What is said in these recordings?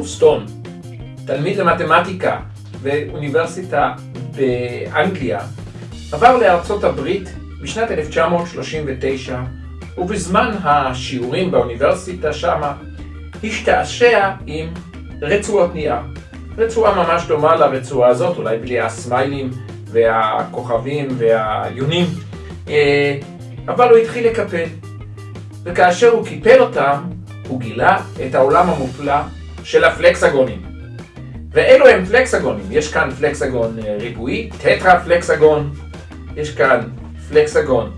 ארתור סטון, תלמיד למתמטיקה ואוניברסיטה באנגליה, עבר לארצות הברית בשנת 1939, ובזמן השיעורים באוניברסיטה שמה השתעשע עם רצועות נייר. רצועה ממש דומה לרצועה הזאת, אולי בלי הסמיילים והכוכבים והיונים, אה, אבל הוא התחיל לקפל. וכאשר הוא קיפל אותם, הוא גילה את העולם המופלא של הפלקסגונים. ואלו הם פלקסגונים, יש כאן flexagon אה, ריבועי, tetraflexagon, יש כאן flexagon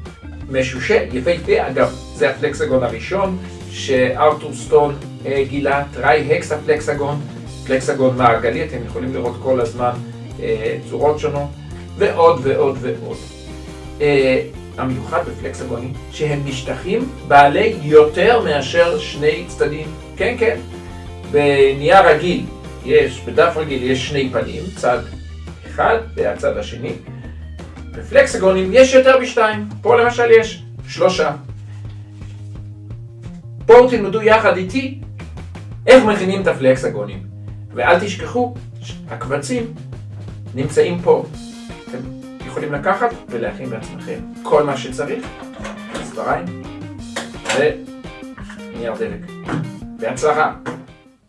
משושה, יפהפה, אגב, זה ה flexagon הראשון שארתור סטון אה, גילה, trihexaflexagon, flexagon מעגלי, אתם יכולים לראות כל הזמן אה, צורות שונות, ועוד ועוד ועוד. המיוחד בפלקסגונים, שהם משטחים בעלי יותר מאשר שני צדדים. כן, כן, בנייר רגיל יש, בדף רגיל יש שני פנים, צד אחד והצד השני. בפלקסגונים יש יותר משתיים, פה למשל יש שלושה. בואו תלמדו יחד איתי איך מכינים את הפלקסגונים. ואל תשכחו, הקבצים נמצאים פה. אתם יכולים לקחת ולהכין בעצמכם כל מה שצריך, ספריים ונייר דבק. בהצלחה.